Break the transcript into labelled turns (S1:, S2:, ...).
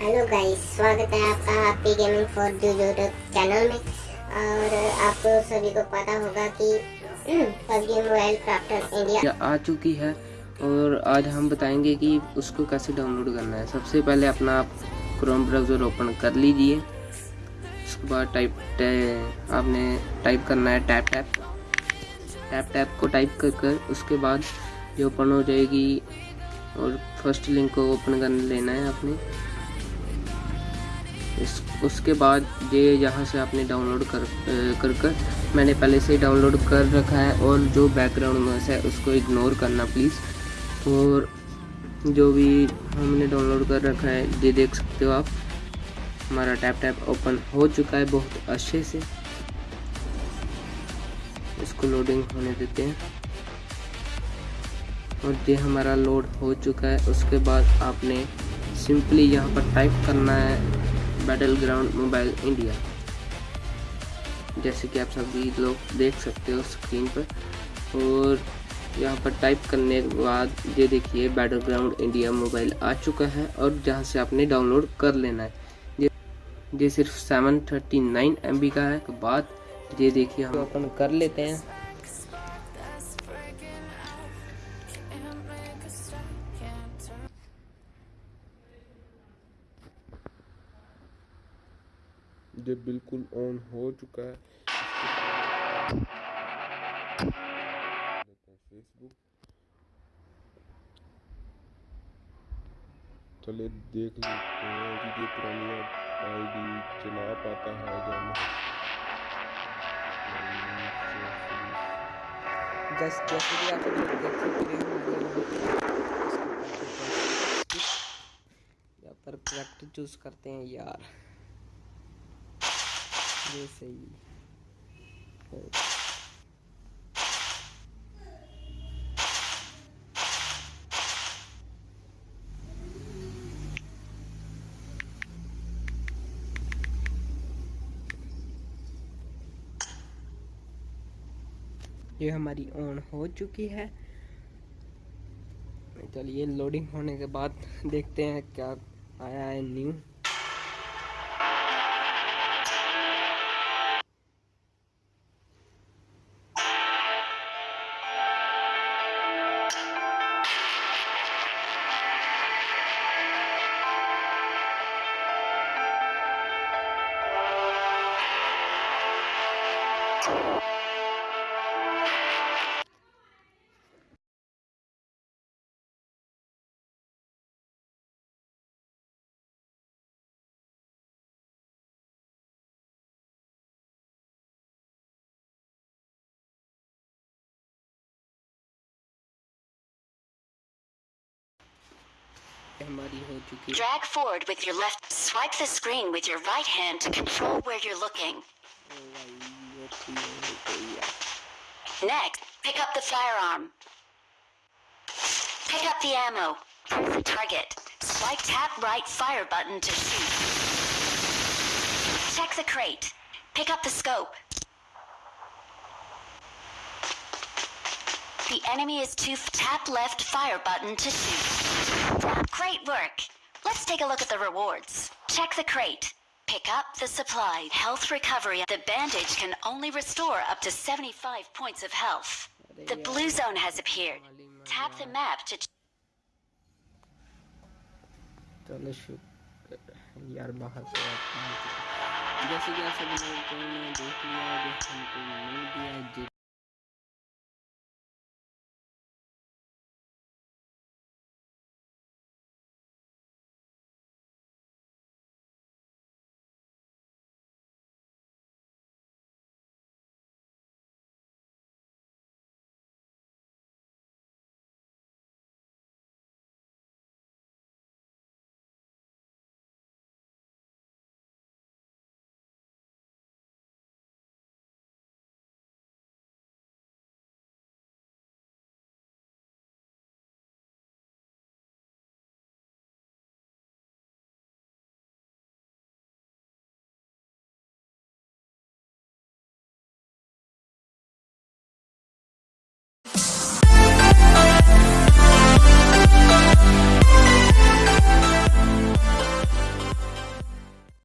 S1: Hello guys स्वागत है आपका हैप्पी गेमिंग फॉर जो यूट्यूब चैनल में। और आपको सभी को पता होगा कि पबजी मोबाइल क्राफ्टर इंडिया
S2: आ चुकी है। और आज हम बताएँगे कि उसको कैसे डाउनलोड करना है। सबसे पहले अपना आप क्रोम ब्राउज़र ओपन कर लीजिए। उसके बाद टाइप आपने टाइप करना है टैप टैप टैप टैप को टाइप कर कर उसके बाद ये ओपन हो जाएगी। और फ़र्स्ट लिंक को ओपन कर लेना है आपने। इस, उसके बाद ये यहाँ से आपने डाउनलोड कर कर कर, मैंने पहले से डाउनलोड कर रखा है और जो बैकग्राउंड नॉइस है उसको इग्नोर करना प्लीज़ और जो भी हमने डाउनलोड कर रखा है, ये देख सकते हो आप। हमारा टैप टैप ओपन हो चुका है बहुत अच्छे से। इसको लोडिंग होने देते हैं। और ये हमारा लोड हो चुका है। उसके बाद आपने सिंपली यहाँ पर टाइप करना है। बैटल ग्राउंड मोबाइल इंडिया जैसे कि आप सभी लोग देख सकते हो स्क्रीन पर। और यहाँ पर टाइप करने के बाद ये देखिए बैटल ग्राउंड इंडिया मोबाइल आ चुका है और जहाँ से आपने डाउनलोड कर लेना है। ये ये सिर्फ़ seven thirty nine M B का है। तो बाद ये देखिए हम ओपन कर लेते हैं।
S3: ये बिल्कुल ऑन हो चुका है। फेसबुक। चले देख लेते हैं कि ये पुरानी आईडी चला पाता है या नहीं।
S2: जैसे आप देख सकते यहाँ पर चूज़ करते हैं, यार। ये सही ये हमारी ऑन हो चुकी है। चलिए लोडिंग होने के बाद देखते हैं क्या आया है new
S4: Drag forward with your left. Swipe the screen with your right hand to control where you're looking. Next, pick up the firearm. Pick up the ammo. Press the target. Swipe tap right fire button to shoot. Check the crate. Pick up the scope. The enemy is two. Tap left fire button to shoot. Great work. Let's take a look at the rewards. Check the crate. Pick up the supply. Health recovery. The bandage can only restore up to 75 points of health. The blue zone has appeared. Tap the map to
S2: चलो शुक्र यार बाहर से जैसे कि आप सभी लोगों को you